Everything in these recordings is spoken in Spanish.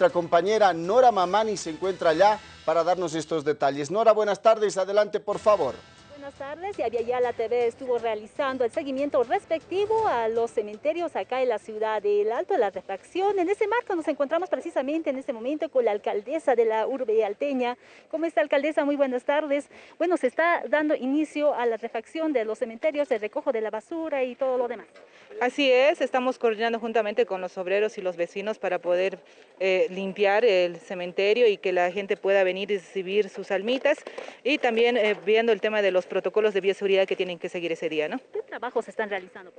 nuestra compañera Nora Mamani se encuentra allá para darnos estos detalles. Nora, buenas tardes, adelante por favor. Buenas tardes, y ya la TV estuvo realizando el seguimiento respectivo a los cementerios acá en la ciudad del Alto de la Refracción. En ese marco nos encontramos precisamente en este momento con la alcaldesa de la urbe alteña. ¿Cómo está alcaldesa? Muy buenas tardes. Bueno, se está dando inicio a la refacción de los cementerios, el recojo de la basura y todo lo demás. Así es, estamos coordinando juntamente con los obreros y los vecinos para poder eh, limpiar el cementerio y que la gente pueda venir y recibir sus almitas y también eh, viendo el tema de los protocolos de bioseguridad que tienen que seguir ese día. ¿no? ¿Qué trabajos están realizando?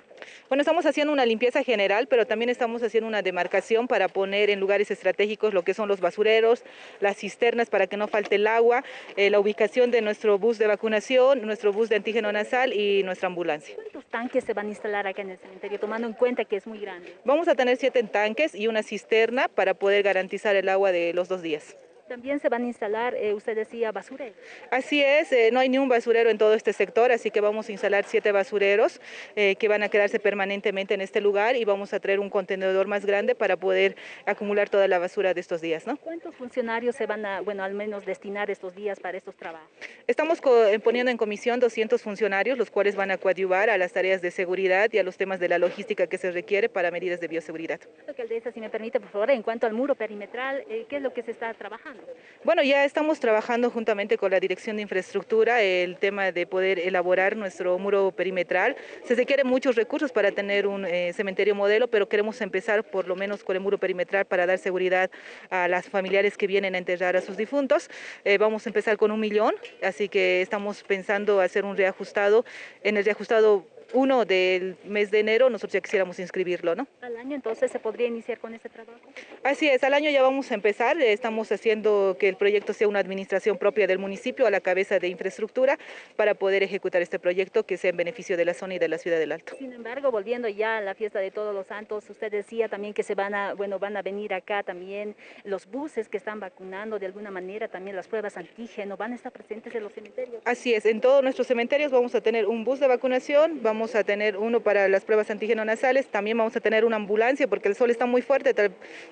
Bueno, estamos haciendo una limpieza general, pero también estamos haciendo una demarcación para poner en lugares estratégicos lo que son los basureros, las cisternas para que no falte el agua, eh, la ubicación de nuestro bus de vacunación, nuestro bus de antígeno nasal y nuestra ambulancia. ¿Cuántos tanques se van a instalar acá en el cementerio? tomando en cuenta que es muy grande. Vamos a tener siete tanques y una cisterna para poder garantizar el agua de los dos días. También se van a instalar, eh, usted decía, basureros. Así es, eh, no hay ni un basurero en todo este sector, así que vamos a instalar siete basureros eh, que van a quedarse permanentemente en este lugar y vamos a traer un contenedor más grande para poder acumular toda la basura de estos días. ¿no? ¿Cuántos funcionarios se van a, bueno, al menos destinar estos días para estos trabajos? Estamos poniendo en comisión 200 funcionarios, los cuales van a coadyuvar a las tareas de seguridad y a los temas de la logística que se requiere para medidas de bioseguridad. Alcaldesa, si me permite, por favor, en cuanto al muro perimetral, ¿qué es lo que se está trabajando? Bueno, ya estamos trabajando juntamente con la Dirección de Infraestructura el tema de poder elaborar nuestro muro perimetral. Se requieren muchos recursos para tener un eh, cementerio modelo, pero queremos empezar por lo menos con el muro perimetral para dar seguridad a las familiares que vienen a enterrar a sus difuntos. Eh, vamos a empezar con un millón, así que estamos pensando hacer un reajustado. En el reajustado uno del mes de enero nosotros ya quisiéramos inscribirlo, ¿no? ¿Al año entonces se podría iniciar con este trabajo? Así es, al año ya vamos a empezar, estamos haciendo que el proyecto sea una administración propia del municipio a la cabeza de infraestructura para poder ejecutar este proyecto que sea en beneficio de la zona y de la ciudad del Alto. Sin embargo, volviendo ya a la fiesta de Todos los Santos, usted decía también que se van a, bueno, van a venir acá también los buses que están vacunando de alguna manera, también las pruebas antígeno, van a estar presentes en los cementerios. Así es, en todos nuestros cementerios vamos a tener un bus de vacunación, vamos vamos a tener uno para las pruebas antígeno nasales, también vamos a tener una ambulancia porque el sol está muy fuerte,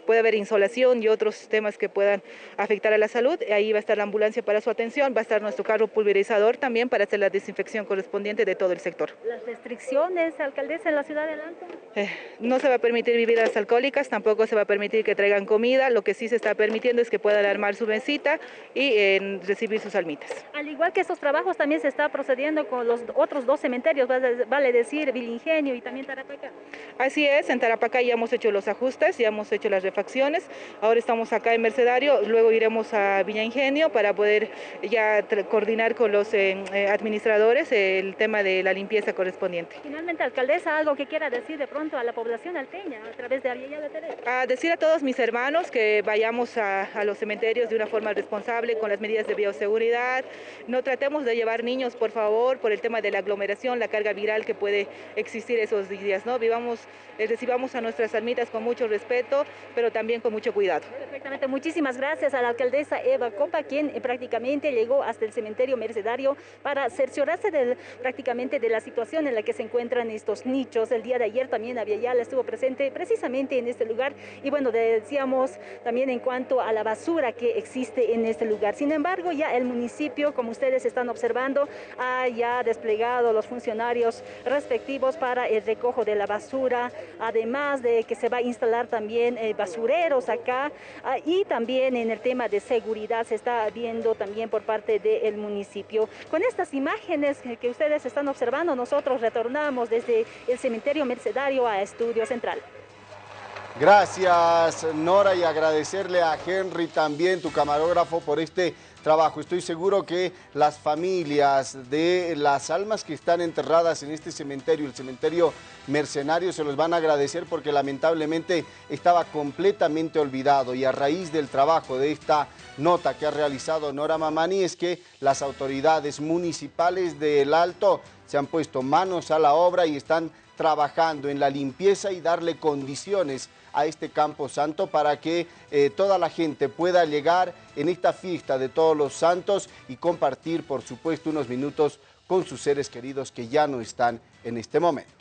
puede haber insolación y otros temas que puedan afectar a la salud. Ahí va a estar la ambulancia para su atención, va a estar nuestro carro pulverizador también para hacer la desinfección correspondiente de todo el sector. ¿Las restricciones, alcaldesa, en la ciudad de? Eh, no se va a permitir bebidas alcohólicas, tampoco se va a permitir que traigan comida, lo que sí se está permitiendo es que puedan armar su mesita y eh, recibir sus almitas. Al igual que estos trabajos también se está procediendo con los otros dos cementerios, vale decir, Vilingenio y también Tarapacá. Así es, en Tarapacá ya hemos hecho los ajustes, ya hemos hecho las refacciones, ahora estamos acá en Mercedario, luego iremos a Villa Ingenio para poder ya coordinar con los eh, eh, administradores el tema de la limpieza correspondiente. Finalmente, alcaldesa, algo que quiera decir de pronto a la población alteña a través de Ariella Teresa. A decir a todos mis hermanos que vayamos a, a los cementerios de una forma responsable, con las medidas de bioseguridad, no tratemos de llevar niños, por favor, por el tema de la aglomeración, la carga viral que puede existir esos días, ¿no? Vivamos, eh, recibamos a nuestras almitas con mucho respeto, pero también con mucho cuidado. Perfectamente, muchísimas gracias a la alcaldesa Eva Copa, quien eh, prácticamente llegó hasta el cementerio mercedario para cerciorarse de, prácticamente de la situación en la que se encuentran estos nichos. El día de ayer también ya estuvo presente precisamente en este lugar y bueno, decíamos también en cuanto a la basura que existe en este lugar. Sin embargo, ya el municipio, como ustedes están observando, ha ya desplegado los funcionarios respectivos para el recojo de la basura, además de que se va a instalar también eh, basureros acá ah, y también en el tema de seguridad se está viendo también por parte del municipio. Con estas imágenes que ustedes están observando, nosotros retornamos desde el cementerio mercedario a Estudio Central. Gracias Nora y agradecerle a Henry también, tu camarógrafo, por este trabajo. Estoy seguro que las familias de las almas que están enterradas en este cementerio, el cementerio mercenario, se los van a agradecer porque lamentablemente estaba completamente olvidado y a raíz del trabajo de esta nota que ha realizado Nora Mamani es que las autoridades municipales del Alto se han puesto manos a la obra y están trabajando en la limpieza y darle condiciones a este Campo Santo para que eh, toda la gente pueda llegar en esta fiesta de todos los santos y compartir, por supuesto, unos minutos con sus seres queridos que ya no están en este momento.